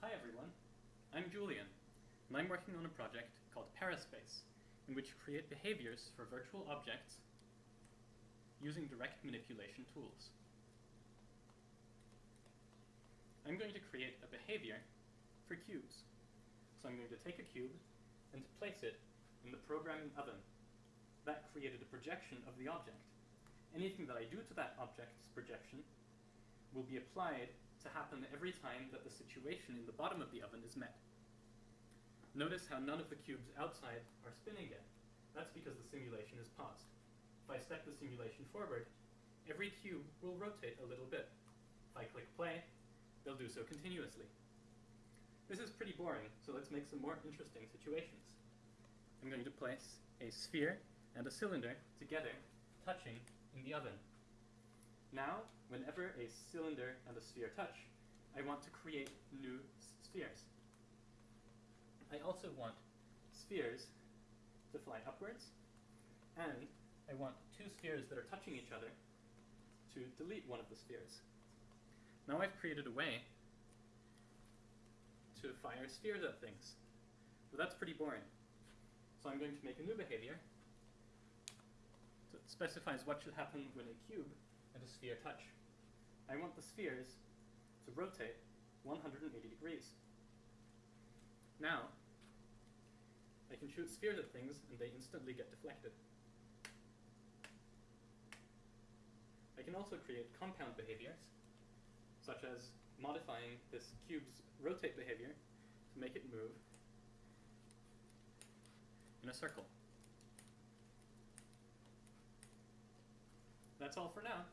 Hi everyone, I'm Julian, and I'm working on a project called Paraspace, in which you create behaviors for virtual objects using direct manipulation tools. I'm going to create a behavior for cubes. So I'm going to take a cube and place it in the programming oven. That created a projection of the object. Anything that I do to that object's projection will be applied to happen every time that the situation in the bottom of the oven is met. Notice how none of the cubes outside are spinning yet. That's because the simulation is paused. If I step the simulation forward, every cube will rotate a little bit. If I click play, they'll do so continuously. This is pretty boring, so let's make some more interesting situations. I'm going to place a sphere and a cylinder together, touching in the oven. Now, whenever a cylinder and a sphere touch, I want to create new spheres. I also want spheres to fly upwards, and I want two spheres that are touching each other to delete one of the spheres. Now I've created a way to fire spheres at things. But that's pretty boring. So I'm going to make a new behavior that specifies what should happen when a cube and a sphere touch. I want the spheres to rotate 180 degrees. Now, I can shoot spheres at things and they instantly get deflected. I can also create compound behaviors, such as modifying this cube's rotate behavior to make it move in a circle. That's all for now.